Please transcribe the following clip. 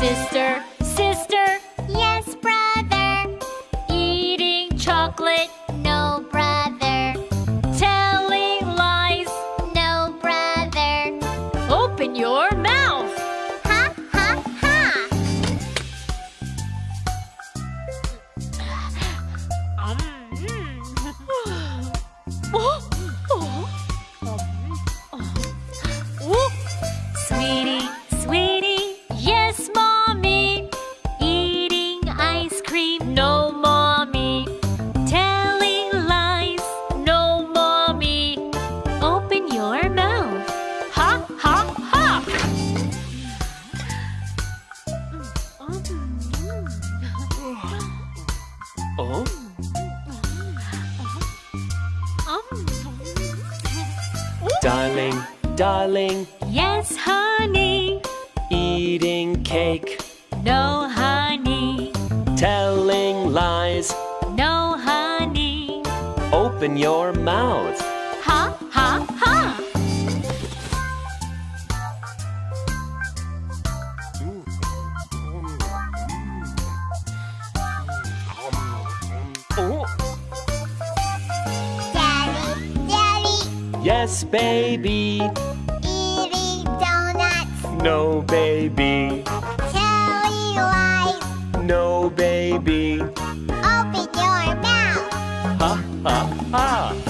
Sister, sister, yes, brother. eating chocolate, Oh? Darling, darling, Yes, honey. eating cake, No, honey. telling lies. No, honey. Open your mouth. Oh, Daddy, daddy. yes, baby. Eating donuts. No, baby. Telling lies. No, baby. Open your mouth. Ha, ha, ha.